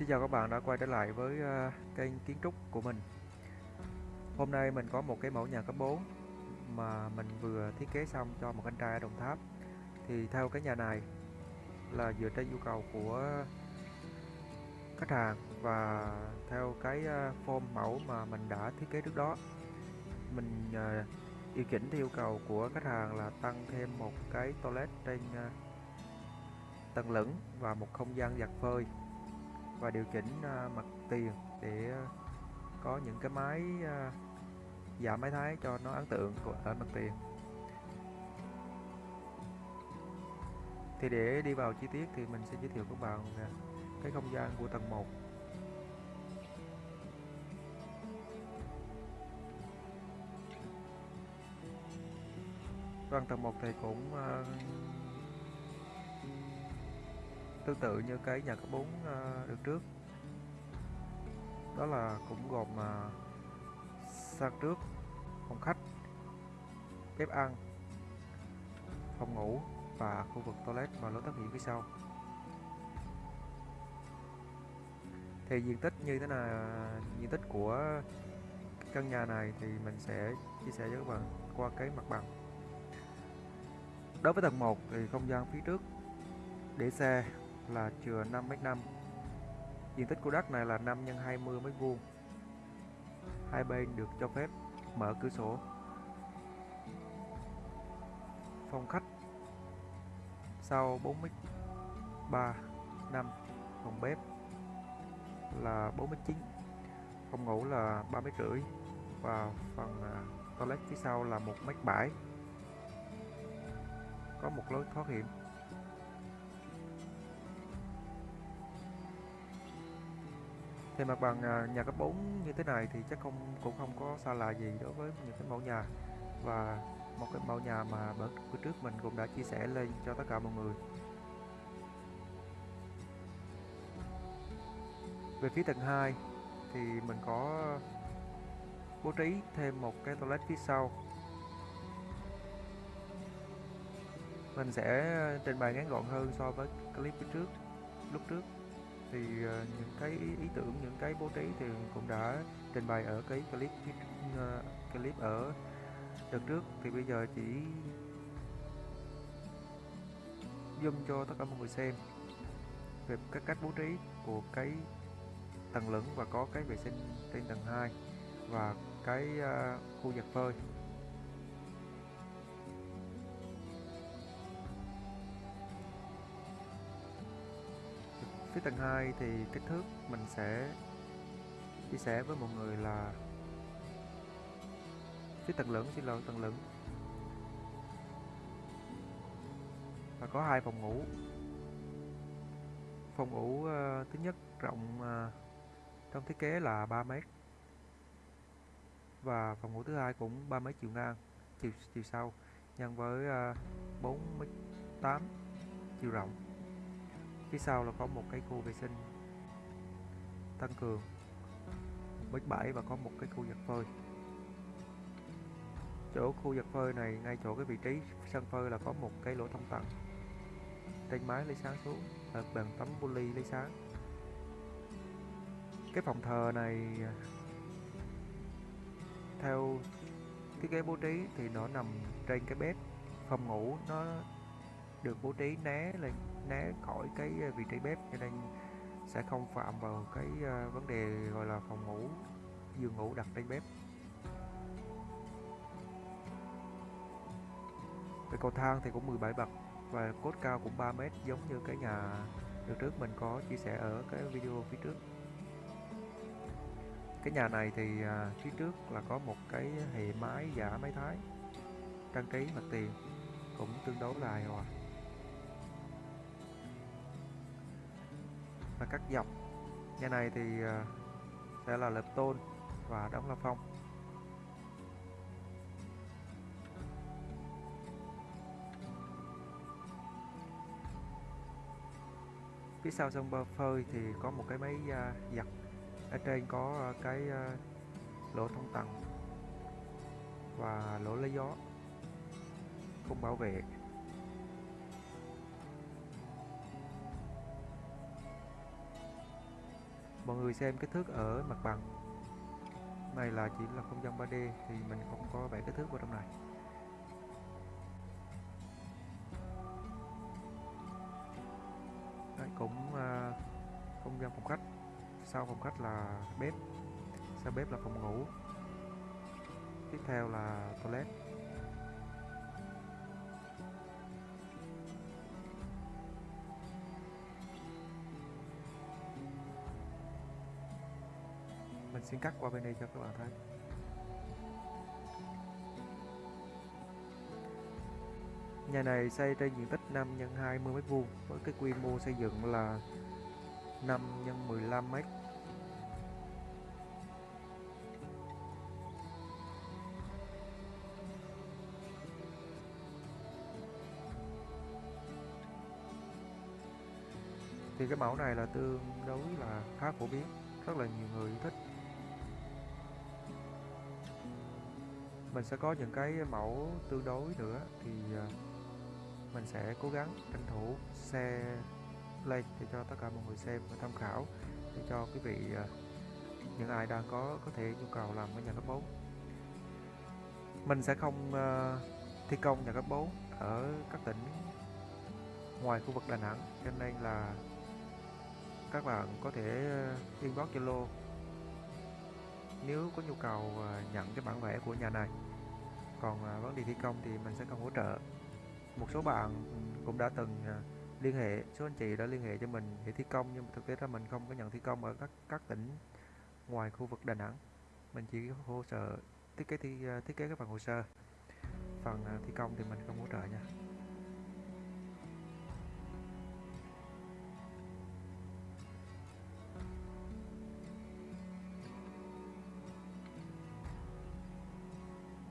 Xin chào các bạn đã quay trở lại với ờ, kênh kiến trúc của mình. Hôm nay mình có một cái mẫu nhà cấp 4 mà mình vừa thiết kế xong cho một anh trai ở Đồng Tháp. Thì theo cái nhà này là dựa trên nhu cầu của khách hàng và theo cái ờ, form mẫu mà mình đã thiết kế trước đó, Mình ờ, điều chỉnh theo yêu cầu của khách hàng là tăng thêm một cái toilet trên tầng lửng và một không gian giặt phơi và điều chỉnh ờ, mặt tiền để ờ, có những cái máy ờ, giảm máy thái cho nó ấn tượng của ở mặt tiền. Thì để đi vào chi tiết thì mình sẽ giới thiệu các bạn cái không gian của tầng 1 Vâng, tầng 1 thì cũng tương tự như cái nhà cấp 4 uh, ờ, được trước. Đó là cũng gồm ờ, uh, sàn trước phòng khách bếp ăn phòng ngủ và khu vực toilet và lối thoát hiểm phía sau. Thì diện tích như thế nào diện tích của căn nhà này thì mình sẽ chia sẻ với các bạn qua cái mặt bằng. Đối với tầng 1 thì không gian phía trước để xe là chừa 5m5 diện tích của đất này là 5 x 20 m vuông. Hai bên được cho phép mở cửa sổ. Phòng khách sau 4m3 5 phòng bếp là 4m9 phòng ngủ là 3 m rưỡi. Và phần à, toilet phía sau là 1m7 có một lối thoát hiểm. Thì mặt bằng à, nhà cấp 4 như thế này thì chắc không, cũng không có xa lạ gì đối với những cái mẫu nhà. Và một cái mẫu nhà mà bữa trước mình cũng đã chia sẻ lên cho tất cả mọi người. Về phía tầng 2 thì mình có bố trí thêm một cái toilet phía sau. Mình sẽ trình bày ngắn gọn hơn so với clip phía trước, lúc trước thì uh, những cái ý, ý tưởng những cái bố trí thì cũng đã trình bày ở cái clip uh, clip ở đợt trước. Thì bây giờ chỉ zoom cho tất cả mọi người xem về các cách bố trí của cái tầng lửng và có cái vệ sinh trên tầng 2 và cái uh, khu giặt phơi. Phía tầng 2 thì kích thước mình sẽ chia sẻ với mọi người là phía tầng lửng xin lỗi tầng lửng và có hai phòng ngủ. Phòng ngủ uh, thứ nhất rộng uh, trong thiết kế là 3 mét. Và phòng ngủ thứ hai cũng 3 mét chiều ngang chiều chiều sâu nhân với ờ, uh, 4 mét 8 chiều rộng phía sau là có một cái khu vệ sinh tăng cường bếp bãi và có một cái khu giặt phơi. Chỗ khu giặt phơi này, ngay chỗ cái vị trí sân phơi là có một cái lỗ thông tầng. Trên mái lấy sáng xuống là bằng tấm poly lấy sáng. Cái phòng thờ này à, theo thiết kế bố trí thì nó nằm trên cái bếp, phòng ngủ nó được bố trí né lên né khỏi cái ờ, vị trí bếp, cho nên sẽ không phạm vào cái ờ, vấn đề gọi là phòng ngủ, giường ngủ đặt trên bếp. Cái cầu thang thì cũng 17 bậc và cốt cao cũng 3 mét, giống như cái nhà được trước mình có chia sẻ ở cái video phía trước. Cái nhà này thì à, phía trước là có một cái hệ mái giả máy thái, trang trí mặt tiền cũng tương đối là hài hòa. Và cắt dọc. Nhà này thì ờ, sẽ là lợp tôn và đóng la phong. Phía sau sân bơ phơi thì có một cái máy ờ, giặt. Ở trên có ờ, cái lỗ thông tầng và lỗ lấy gió không bảo vệ. Mọi người xem kích thước ở mặt bằng. Này là chỉ là không gian 3D thì mình không có vẽ kích thước vào trong này. Đấy, cũng uh, không gian phòng khách. Sau phòng khách là bếp. Sau bếp là phòng ngủ. Tiếp theo là toilet. Mình xin cắt qua bên đây cho các bạn thấy Nhà này xây trên diện tích 5 x 20 m2 với cái quy mô xây dựng là 5 x 15 m. Thì cái mẫu này là tương đối là khá phổ biến, rất là nhiều người thích mình sẽ có những cái mẫu tương đối nữa thì ờ, mình sẽ cố gắng tranh thủ xe lên để cho tất cả mọi người xem và tham khảo để cho quý vị ờ, những ai đang có có thể nhu cầu làm cái nhà cấp 4 mình sẽ không ờ, thi công nhà cấp 4 ở các tỉnh ngoài khu vực Đà Nẵng, cho nên là các bạn có thể inbox Zalo nếu có nhu cầu ờ, nhận cái bản vẽ của nhà này, còn ờ, vấn đề thi công thì mình sẽ không hỗ trợ. Một số bạn cũng đã từng ờ, liên hệ, số anh chị đã liên hệ cho mình để thi công, nhưng mà thực tế ra mình không có nhận thi công ở các các tỉnh ngoài khu vực Đà Nẵng. Mình chỉ hỗ trợ, thiết kế thi thiết kế các phần hồ sơ. Phần thi công thì mình không hỗ trợ nha.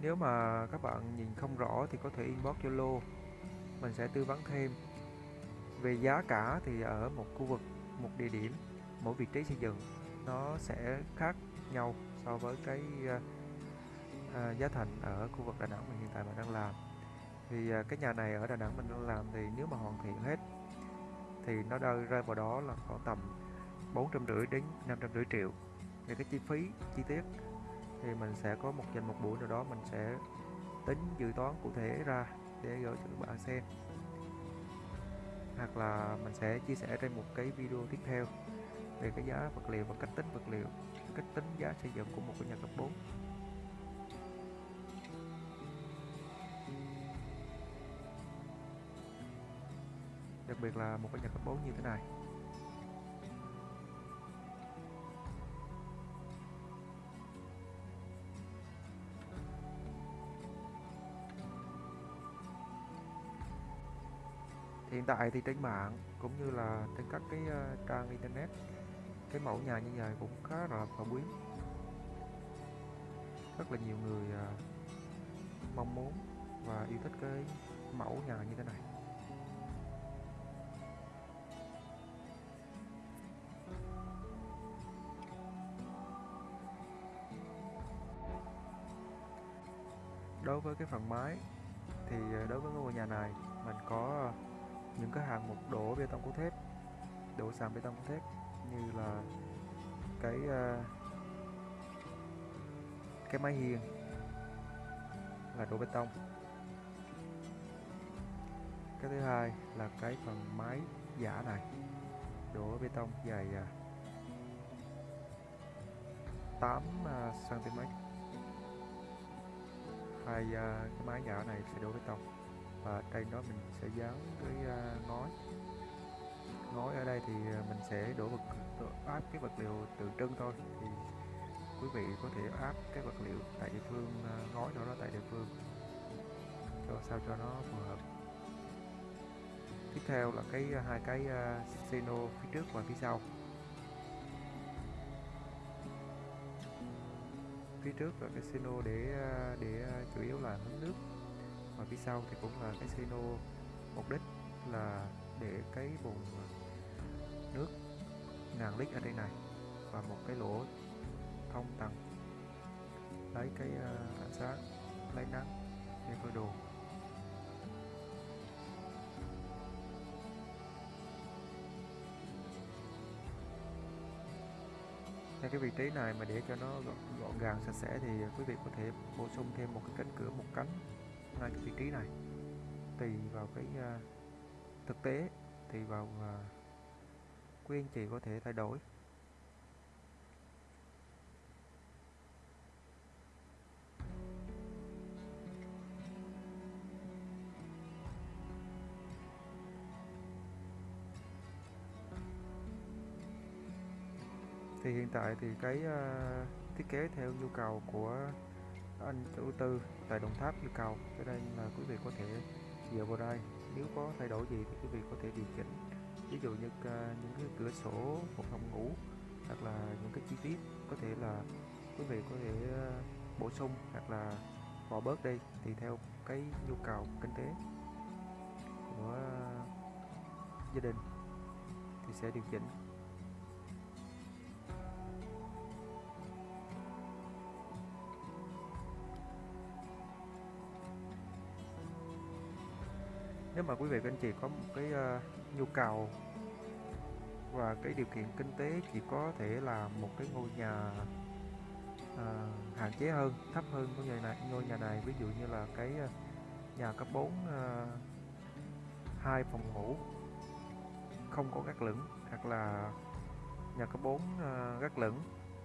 Nếu mà các bạn nhìn không rõ thì có thể inbox Zalo. Mình sẽ tư vấn thêm. Về giá cả thì ở một khu vực, một địa điểm, mỗi vị trí xây dựng Nó sẽ khác nhau so với cái à, giá thành ở khu vực Đà Nẵng mình hiện tại mình đang làm. Thì à, cái nhà này ở Đà Nẵng mình đang làm thì nếu mà hoàn thiện hết Thì nó rơi rơi vào đó là khoảng tầm 450 đến 550 triệu. Về cái chi phí chi tiết thì mình sẽ có một dành một buổi nào đó mình sẽ tính dự toán cụ thể ra để gửi cho các bạn xem. Hoặc là mình sẽ chia sẻ trên một cái video tiếp theo về cái giá vật liệu và cách tính vật liệu, cách tính giá xây dựng của một cái nhà cấp 4 đặc biệt là một cái nhà cấp 4 như thế này. Hiện tại thì trên mạng cũng như là trên các cái uh, trang internet cái mẫu nhà như vậy cũng khá là phổ biến. Rất là nhiều người uh, mong muốn và yêu thích cái mẫu nhà như thế này. Đối với cái phần mái thì ờ, đối với ngôi nhà này mình có những cái hạng mục đổ bê tông cốt thép đổ sàn bê tông cốt thép như là cái uh, cái máy hiên là đổ bê tông. Cái thứ hai là cái phần máy giả này đổ bê tông dài uh, 8 uh, cm hai uh, cái máy giả này sẽ đổ bê tông và trên đó mình sẽ dán cái uh, à, ngói. Ngói ở đây thì à, mình sẽ đổ vật đổ áp cái vật liệu tượng trưng thôi. Thì quý vị có thể áp cái vật liệu tại địa phương à, ngói đó tại địa phương. Cho sao cho nó phù hợp. Tiếp theo là cái hai cái uh, xeno phía trước và phía sau. Phía trước là cái xeno để để chủ yếu là hứng nước và phía sau thì cũng là cái mục đích là để cái bồn à, nước ngàn lít ở đây này và một cái lỗ thông tầng. Lấy cái uh, ánh sáng lấy nắng để phơi đồ. Nên cái vị trí này mà để cho nó gọn, gọn gàng sạch sẽ thì quý vị có thể bổ sung thêm một cái cánh cửa một cánh ngay cái vị trí này. Tùy vào cái uh, thực tế tùy vào uh, quý anh chị có thể thay đổi. Thì hiện tại thì cái uh, thiết kế theo nhu cầu của anh chủ tư tại Đồng Tháp yêu cầu cho nên là quý vị có thể dựa vào đây. Nếu có thay đổi gì thì quý vị có thể điều chỉnh. Ví dụ như à, những cái cửa sổ, một phòng ngủ, hoặc là những cái chi tiết. Có thể là quý vị có thể à, bổ sung hoặc là bỏ bớt đi. Thì theo cái nhu cầu kinh tế của à, gia đình thì sẽ điều chỉnh. Nếu mà quý vị và anh chị có một cái uh, nhu cầu và cái điều kiện kinh tế chỉ có thể là một cái ngôi nhà uh, hạn chế hơn thấp hơn ngôi nhà này ngôi nhà này. Ví dụ như là cái uh, nhà cấp 4 uh, hai phòng ngủ không có gác lửng hoặc là nhà cấp 4 uh, gác lửng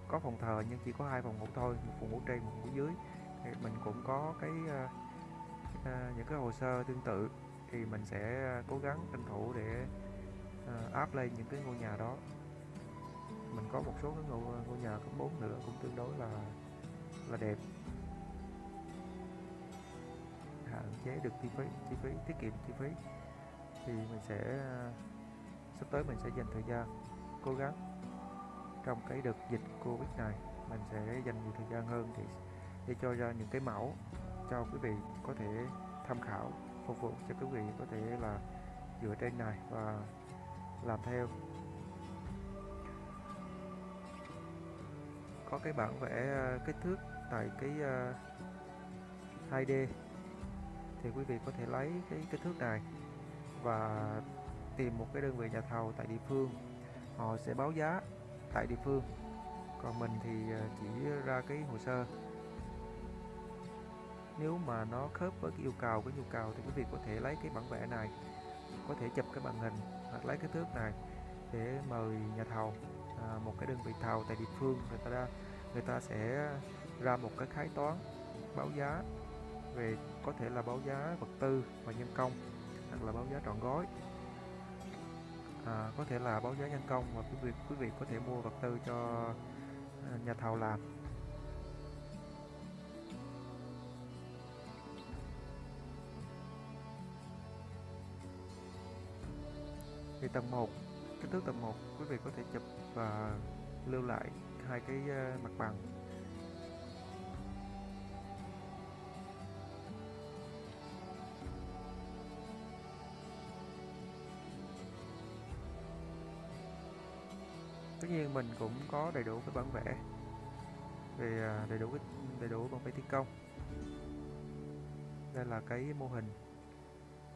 có phòng thờ nhưng chỉ có hai phòng ngủ thôi một phòng ngủ trên một phòng ngủ dưới. Thì mình cũng có cái uh, uh, những cái hồ sơ tương tự thì mình sẽ à, cố gắng tranh thủ để à, áp lên những cái ngôi nhà đó. Mình có một số cái ngôi, à, ngôi nhà cấp 4 nữa cũng tương đối là là đẹp. Hạn chế được chi phí chi phí tiết kiệm chi phí. Thì mình sẽ sắp tới mình sẽ dành thời gian cố gắng trong cái đợt dịch covid này mình sẽ dành nhiều thời gian hơn để để cho ra những cái mẫu cho quý vị có thể tham khảo phục vụ cho quý vị có thể là dựa trên này và làm theo. Có cái bản vẽ ờ, kích thước tại cái ờ, 2D thì quý vị có thể lấy cái kích thước này và tìm một cái đơn vị nhà thầu tại địa phương. Họ sẽ báo giá tại địa phương. Còn mình thì ờ, chỉ ra cái hồ sơ nếu mà nó khớp với cái yêu cầu cái nhu cầu thì quý vị có thể lấy cái bản vẽ này có thể chụp cái màn hình hoặc lấy cái thước này để mời nhà thầu à, một cái đơn vị thầu tại địa phương người ta ra người ta sẽ ra một cái khái toán báo giá về có thể là báo giá vật tư và nhân công hoặc là báo giá trọn gói. À, có thể là báo giá nhân công và quý vị quý vị có thể mua vật tư cho à, nhà thầu làm. Thì tầng 1 kích thước tầng 1 quý vị có thể chụp và lưu lại hai cái ờ, mặt bằng. Tất nhiên mình cũng có đầy đủ cái bản vẽ về ờ, đầy đủ cái, đầy đủ bản vẽ thi công. Đây là cái mô hình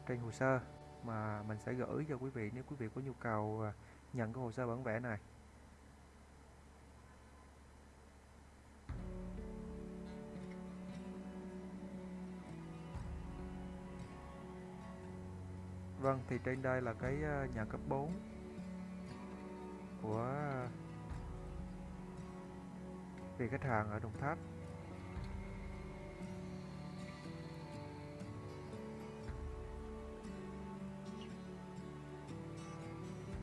trên hồ sơ mà mình sẽ gửi cho quý vị nếu quý vị có nhu cầu à, nhận cái hồ sơ bản vẽ này. Vâng thì trên đây là cái à, nhà cấp 4 của à, vị khách hàng ở Đồng Tháp.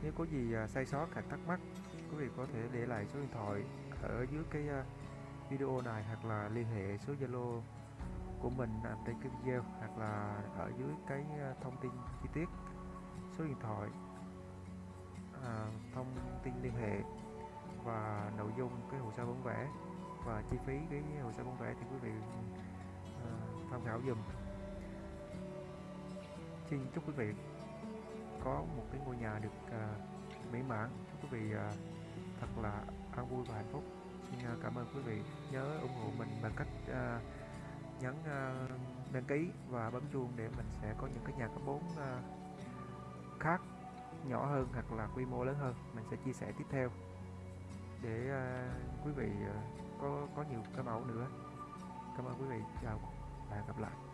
Nếu có gì à, sai sót hoặc thắc mắc, quý vị có thể để lại số điện thoại ở dưới cái à, video này hoặc là liên hệ số Zalo của mình nằm trên cái video hoặc là ở dưới cái à, thông tin chi tiết số điện thoại à, thông tin liên hệ và nội dung cái hồ sơ bản vẽ và chi phí cái hồ sơ bản vẽ thì quý vị à, tham khảo dùm xin chúc quý vị có một cái ngôi nhà được uh, mỹ mãn. Chúc quý vị uh, thật là an vui và hạnh phúc. Xin uh, cảm ơn quý vị. Nhớ ủng hộ mình bằng cách uh, nhấn uh, đăng ký và bấm chuông để mình sẽ có những cái nhà cấp 4 uh, khác nhỏ hơn hoặc là quy mô lớn hơn. Mình sẽ chia sẻ tiếp theo để để à, quý vị à, có có nhiều cái mẫu nữa. Cảm ơn quý vị. Chào và hẹn gặp lại.